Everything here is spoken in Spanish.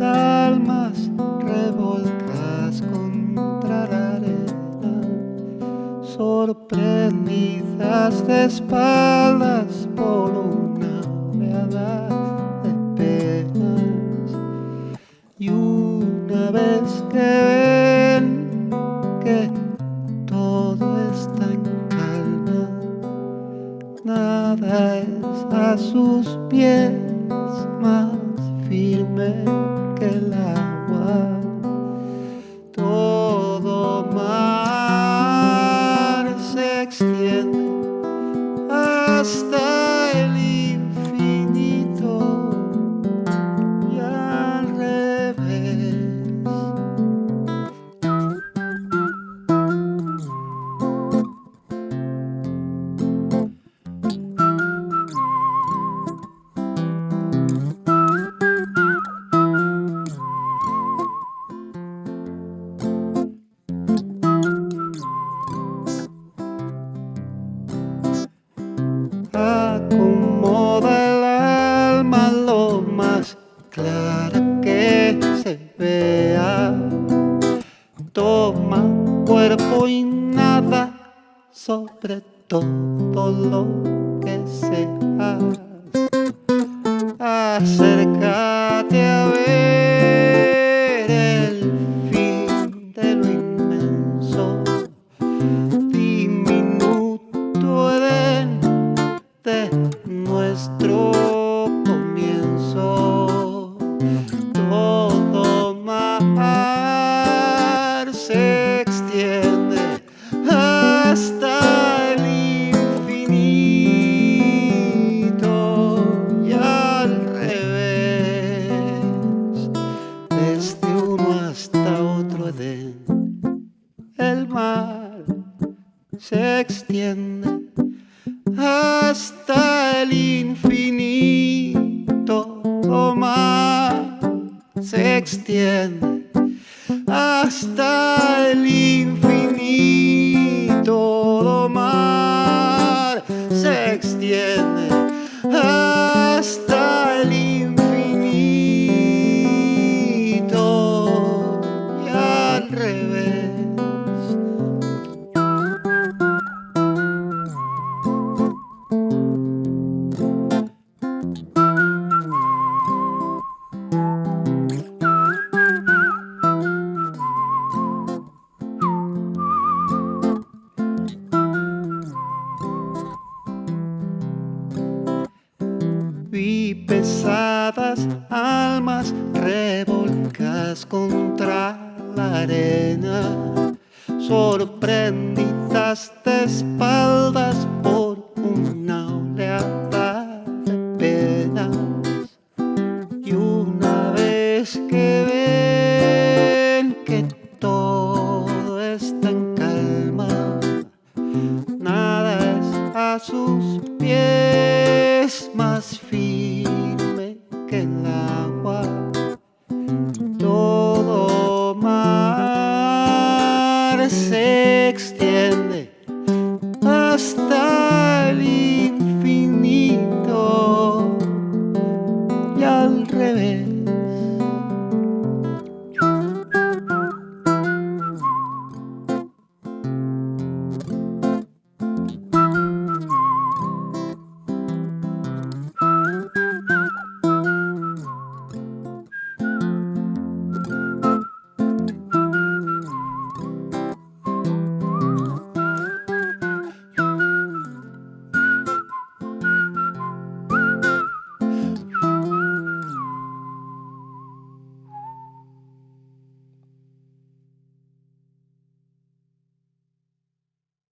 almas revolcas contra la arena, sorprendidas de espaldas por una oleada de penas. Y una vez que ven que todo está en calma, nada es a sus pies más me. Acomoda el desde uno hasta otro Edén. El mar se extiende hasta el infinito, oh mar, se extiende hasta el infinito, pesadas almas revolcas contra la arena, sorprendidas de espaldas por una oleada de penas. Y una vez que ven que todo está en calma, nada es a sus todo mar se extiende hasta el